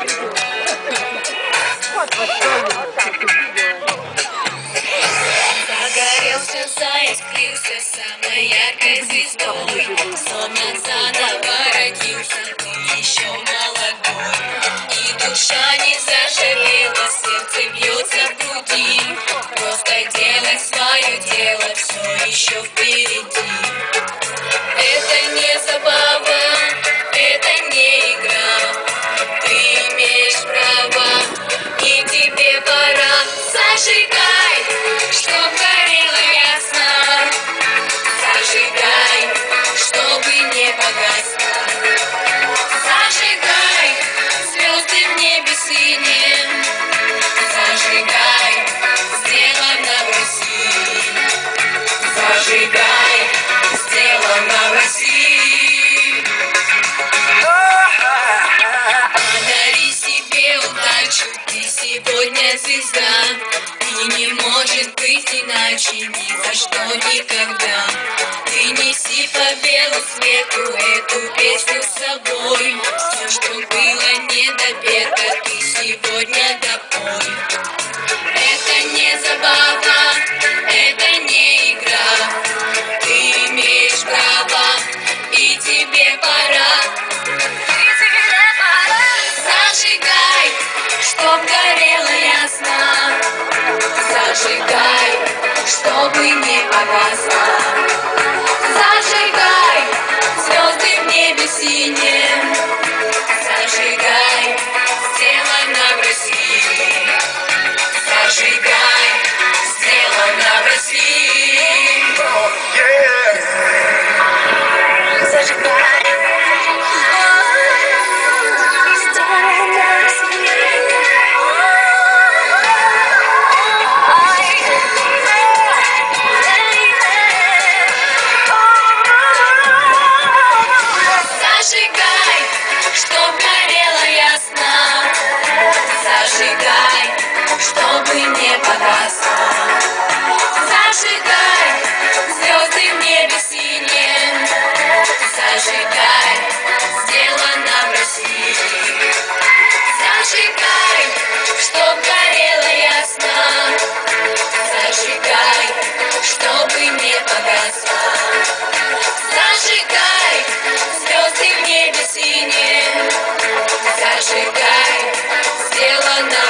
Вот, вот, вот самой яркой звездой Солнце наворотился, еще молодой И душа не зажалела, сердце бьется в груди Просто делай свое дело, все еще впереди Зажигай, звезды в небе синие Зажигай, сделано в России Зажигай, сделано в России Подари себе удачу, ты сегодня звезда. И не может быть иначе ни за что никогда. Ты неси по белу свету эту песню с собой. Все, что было недопето, ты сегодня допой. Это не забава, это не игра. Ты имеешь право, и тебе пора. Зажигай, чтоб горело ясно Зажигай, чтобы не погасло чтобы не погасло Зажигай, звезды в небе синие. Зажигай, сделано в России. Зажигай, чтоб горело ясно. Зажигай, чтобы не погасло Зажигай, звезды в небе синие. Зажигай, сделано